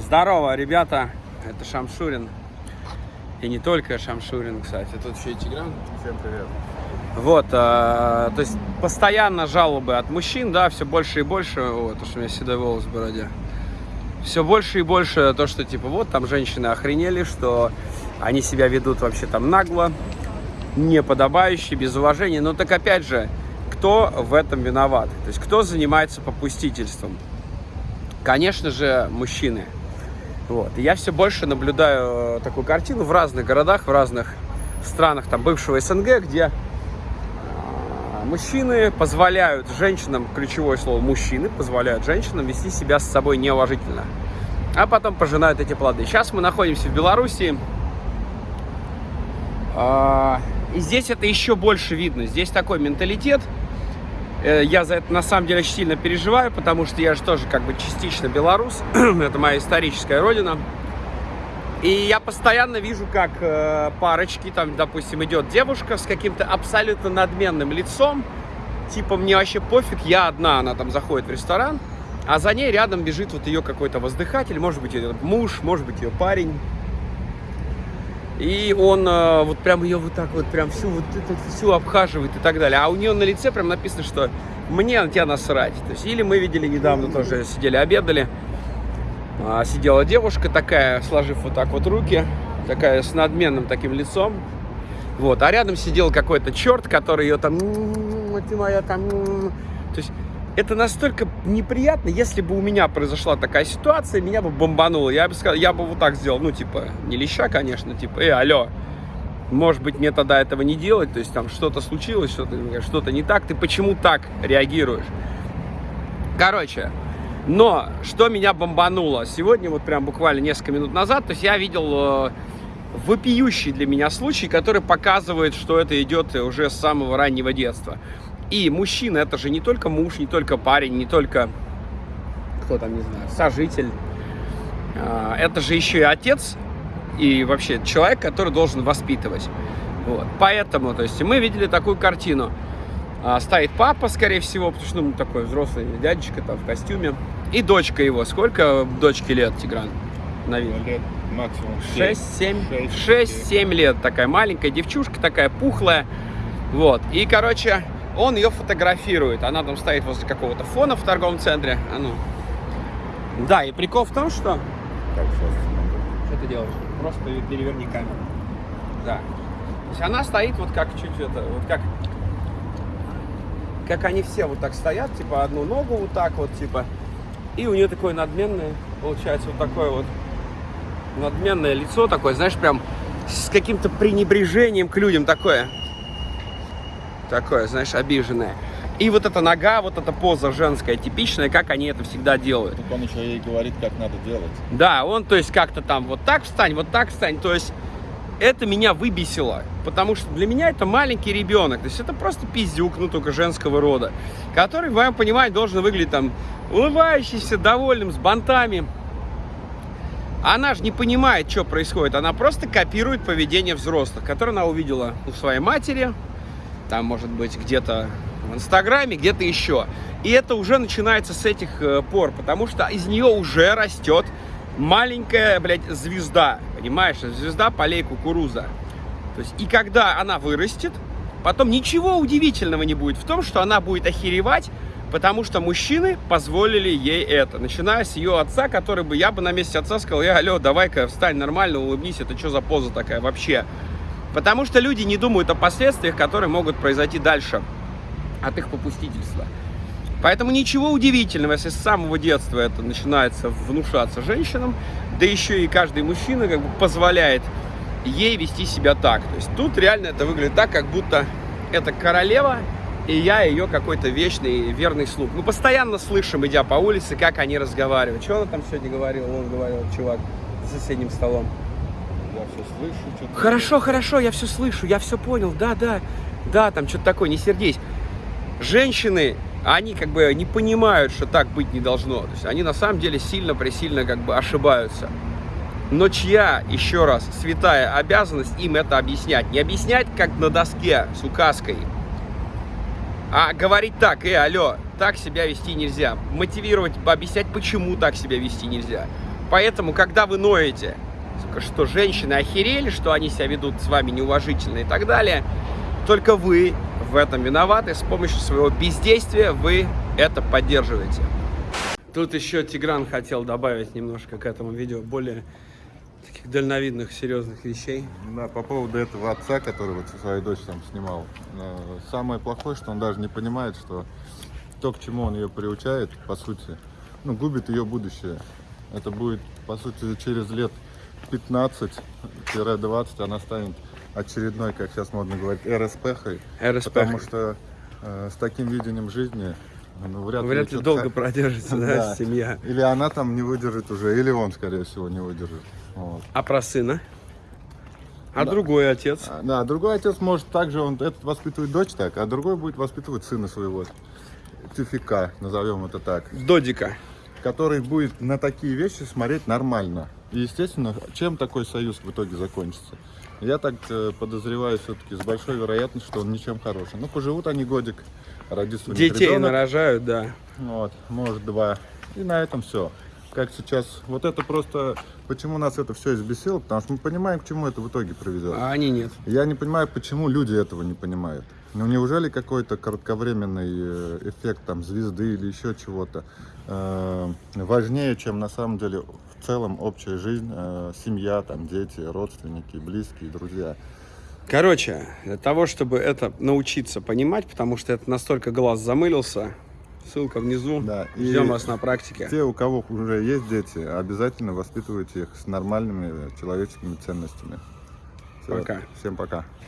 Здорово, ребята, это Шамшурин. И не только Шамшурин, кстати, тут еще и Тигран. Всем привет. Вот, а, то есть постоянно жалобы от мужчин, да, все больше и больше, вот, то, что у меня седой волос в бороде. Все больше и больше то, что типа вот там женщины охренели, что они себя ведут вообще там нагло, неподобающе, без уважения. Но так опять же, кто в этом виноват? То есть кто занимается попустительством? Конечно же, мужчины. Вот. И я все больше наблюдаю э, такую картину в разных городах, в разных странах там бывшего СНГ, где э, мужчины позволяют женщинам, ключевое слово мужчины, позволяют женщинам вести себя с собой неуважительно. А потом пожинают эти плоды. Сейчас мы находимся в Беларуси. А, и здесь это еще больше видно. Здесь такой менталитет. Э, я за это на самом деле очень сильно переживаю, потому что я же тоже как бы частично белорус. это моя историческая родина. И я постоянно вижу, как э, парочки, там, допустим, идет девушка с каким-то абсолютно надменным лицом. Типа, мне вообще пофиг, я одна, она там заходит в ресторан. А за ней рядом бежит вот ее какой-то воздыхатель, может быть, ее муж, может быть, ее парень. И он э, вот прям ее вот так вот, прям всю вот эту всю обхаживает и так далее. А у нее на лице прям написано, что мне на тебя насрать. То есть, или мы видели недавно тоже, сидели, обедали. А, сидела девушка такая, сложив вот так вот руки, такая с надменным таким лицом. Вот, а рядом сидел какой-то черт, который ее там, ты моя там, то есть это настолько неприятно, если бы у меня произошла такая ситуация, меня бы бомбануло, я бы сказал, я бы вот так сделал, ну, типа, не леща, конечно, типа, эй, алло, может быть, мне тогда этого не делать, то есть там что-то случилось, что-то что не так, ты почему так реагируешь? Короче, но что меня бомбануло? Сегодня, вот прям буквально несколько минут назад, то есть я видел э, вопиющий для меня случай, который показывает, что это идет уже с самого раннего детства. И мужчина это же не только муж, не только парень, не только, кто там, не знаю, сожитель. А, это же еще и отец и вообще человек, который должен воспитывать. Вот. Поэтому, то есть мы видели такую картину. А, стоит папа, скорее всего, потому что ну, такой взрослый дядечка там в костюме. И дочка его. Сколько дочке лет, Тигран? На вид? Лет максимум 6-7. 6-7 лет. Такая маленькая девчушка, такая пухлая. Вот. И, короче, он ее фотографирует. Она там стоит возле какого-то фона в торговом центре. А ну. Да, и прикол в том, что... Так, сейчас. Что ты делаешь? Просто переверни камеру. Да. То есть она стоит вот как чуть это, вот как... Как они все вот так стоят, типа одну ногу вот так вот, типа. И у нее такое надменное, получается, вот такое вот надменное лицо такое, знаешь, прям с каким-то пренебрежением к людям такое такое, знаешь, обиженное. И вот эта нога, вот эта поза женская, типичная, как они это всегда делают. Так он еще ей говорит, как надо делать. Да, он, то есть, как-то там вот так встань, вот так встань. То есть, это меня выбесило, потому что для меня это маленький ребенок. То есть, это просто пиздюк, ну, только женского рода, который, в моем понимании, должен выглядеть там улыбающийся, довольным, с бантами. Она же не понимает, что происходит. Она просто копирует поведение взрослых, которое она увидела у своей матери, там, может быть, где-то в Инстаграме, где-то еще. И это уже начинается с этих э, пор, потому что из нее уже растет маленькая, блядь, звезда, понимаешь? Звезда полей кукуруза. То есть, и когда она вырастет, потом ничего удивительного не будет в том, что она будет охеревать, потому что мужчины позволили ей это. Начиная с ее отца, который бы, я бы на месте отца сказал, я, алло, давай-ка встань нормально, улыбнись, это что за поза такая вообще? Потому что люди не думают о последствиях, которые могут произойти дальше от их попустительства. Поэтому ничего удивительного, если с самого детства это начинается внушаться женщинам, да еще и каждый мужчина как бы позволяет ей вести себя так. То есть тут реально это выглядит так, как будто это королева, и я ее какой-то вечный верный слуг. Мы постоянно слышим, идя по улице, как они разговаривают. Что она там сегодня говорила? Он говорил, чувак, за соседним столом все слышу. Что хорошо, хорошо, я все слышу, я все понял, да, да, да, там что-то такое, не сердись. Женщины, они как бы не понимают, что так быть не должно. То есть они на самом деле сильно-пресильно как бы ошибаются. Но чья, еще раз, святая обязанность им это объяснять? Не объяснять, как на доске с указкой, а говорить так, э, алло, так себя вести нельзя. Мотивировать, объяснять, почему так себя вести нельзя. Поэтому, когда вы ноете, что женщины охерели, что они себя ведут с вами неуважительно и так далее, только вы в этом виноваты. С помощью своего бездействия вы это поддерживаете. Тут еще Тигран хотел добавить немножко к этому видео более таких дальновидных, серьезных вещей. Да, по поводу этого отца, который вот своей дочь там снимал. э, Самое плохое, что он даже не понимает, что то, к чему он ее приучает, по сути, ну, губит ее будущее. Это будет, по сути, через лет 15-20 она станет очередной, как сейчас модно говорить, РСПхой. РСП. Потому что э, с таким видением жизни ну, вряд, Вряд ли что-то долго продержится, да, Да. семья. Или она там не выдержит уже, или он, скорее всего, не выдержит. Вот. А про сына? А Да. другой отец? А, Да, другой отец может также, он этот воспитывает дочь так, а другой будет воспитывать сына своего. Тюфика, назовем это так. Додика. Который будет на такие вещи смотреть нормально. И, естественно, чем такой союз в итоге закончится? Я так э, подозреваю все-таки с большой вероятностью, что он ничем хорошим. Ну, поживут они годик, родится Детей ребенок. нарожают, да. Вот, может два. И на этом все. Как сейчас, вот это просто, почему нас это все избесило, потому что мы понимаем, к чему это в итоге приведет. А они нет. Я не понимаю, почему люди этого не понимают. Ну неужели какой-то кратковременный э, эффект там звезды или еще чего-то э, важнее, чем на самом деле в целом общая жизнь, э, семья, там дети, родственники, близкие, друзья. Короче, для того, чтобы это научиться понимать, потому что это настолько глаз замылился, ссылка внизу. Да, и- Ждем вас на практике. Те, у кого уже есть дети, обязательно воспитывайте их с нормальными человеческими ценностями. Всё. Пока. Всем пока.